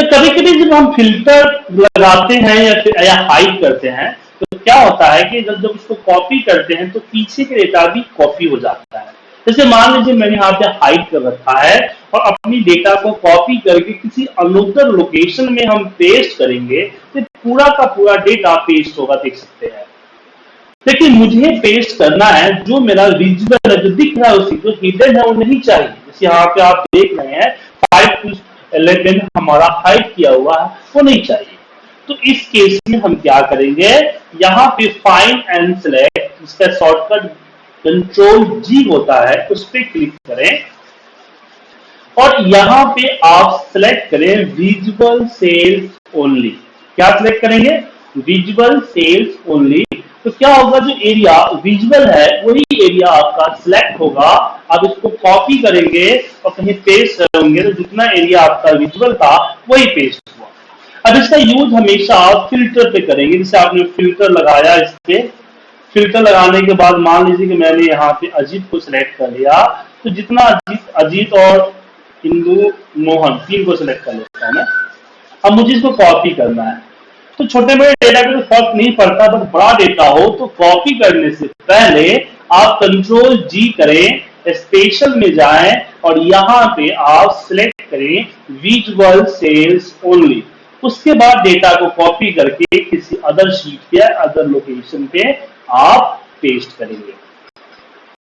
तो कभी कभी जब हम फ़िल्टर लगाते हैं या या हाइड करते हैं तो क्या होता है कि जब जब उसको कॉपी करते हैं तो पीछे के डेटा भी कॉपी हो जाता है। जैसे मान लीजिए मैंने यहाँ पे हाइड कर रखा है और अपनी डेटा को कॉपी करके किसी अनुत्तर लोकेशन में हम पेस्ट करेंगे तो पूरा का पूरा डेटा पेस्ट होगा, देख सकते हैं। लेकिन मुझे पेस्ट करना है, जो मेरा जो दिख रहा है उसी जो हिडन है, वो नहीं चाहिए। जैसे यहाँ पे आप देख रहे हैं फाइव हमारा हाइड किया हुआ है, वो नहीं चाहिए। तो इस केस में हम क्या करेंगे? यहाँ पे फाइन एंड सिलेक्ट इसका शॉर्टकट कंट्रोल जी होता है, उस पर क्लिक करें। और यहाँ पे आप सिलेक्ट करें विजुअल सेल्स ओनली क्या सिलेक्ट करेंगे? विजुअल सेल्स ओनली तो क्या होगा जो एरिया विजुअल है, वही एरिया आपका सिलेक्ट होगा। आप इसको कॉपी करेंगे और कहीं पेस्ट करेंगे तो जितना एरिया आपका विजुअल था, वही पेस्ट हुआ। अब इसका यूज़ हमेशा आप फ़िल्टर पे करेंगे। जैसे आपने फ़िल्टर लगाया इस पे फ़िल्टर लगाने के बाद मान लीजिए कि मैंने यहाँ पे अजीत को सिलेक्ट कर लिया। तो जितना अजीत अजीत और इंदु, मोहन, तीन को सिलेक्ट कर लेता है ना अब मुझे इसको कॉपी करना है। तो छोटे बड़े डेटा का तो फ़र्क नहीं पड़ता बट बड़ा डेटा हो तो कॉपी करने से पहले आप कंट्रोल जी करें स्पेशल में जाएँ और यहाँ पे आप सिलेक्ट करें विजुअल सेल्स ओनली उसके बाद डेटा को कॉपी करके किसी अदर शीट या अदर लोकेशन पे आप पेस्ट करेंगे।